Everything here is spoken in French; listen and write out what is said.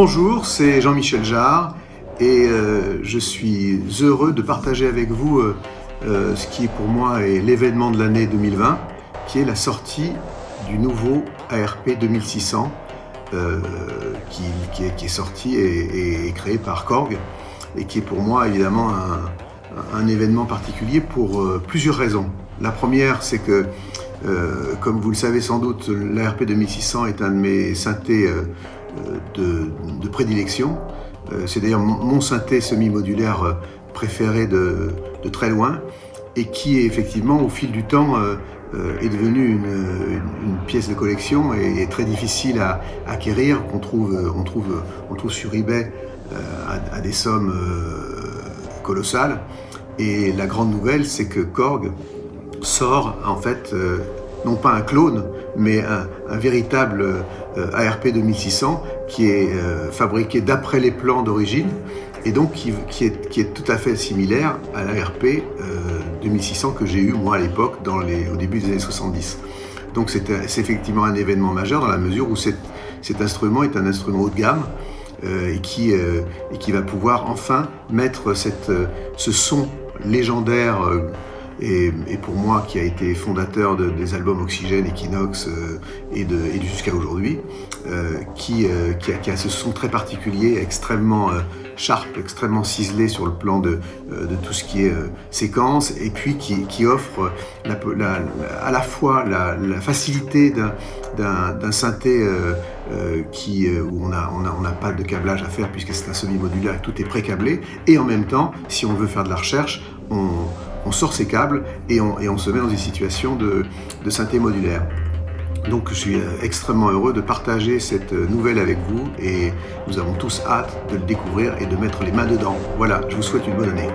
Bonjour, c'est Jean-Michel Jarre et euh, je suis heureux de partager avec vous euh, euh, ce qui pour moi est l'événement de l'année 2020 qui est la sortie du nouveau ARP 2600 qui, est, sorti et, créé par Korg et qui est pour moi évidemment un, événement particulier pour plusieurs raisons. La première, c'est que, comme vous le savez sans doute, l'ARP 2600 est un de mes synthés de, prédilection. Euh, c'est d'ailleurs mon, synthé semi-modulaire euh, préféré de, très loin et qui effectivement au fil du temps euh, est devenu une, pièce de collection et, très difficile à, acquérir, qu'on trouve, on trouve, on trouve sur eBay à, des sommes colossales. Et la grande nouvelle, c'est que Korg sort en fait non pas un clone, mais un, véritable euh, ARP 2600 qui est euh, fabriqué d'après les plans d'origine et donc qui, est, tout à fait similaire à l'ARP 2600 euh, que j'ai eu moi à l'époque au début des années 70. Donc c'est effectivement un événement majeur dans la mesure où cet, instrument est un instrument haut de gamme et, qui, et qui va pouvoir enfin mettre cette, ce son légendaire et, pour moi qui a été fondateur des albums Oxygène, Equinox euh, et, de, jusqu'à aujourd'hui, euh, qui, euh, qui, a, ce son très particulier, extrêmement sharp, extrêmement ciselé sur le plan de, tout ce qui est séquence, et puis qui, offre à la fois la, facilité d'un synthé où on n'a pas de câblage à faire puisque c'est un semi-modulaire, tout est pré-câblé, et en même temps, si on veut faire de la recherche, on, on sort ses câbles et on, se met dans une situation de, synthé modulaire. Donc je suis euh, extrêmement heureux de partager cette euh, nouvelle avec vous et nous avons tous hâte de le découvrir et de mettre les mains dedans. Voilà, je vous souhaite une bonne année.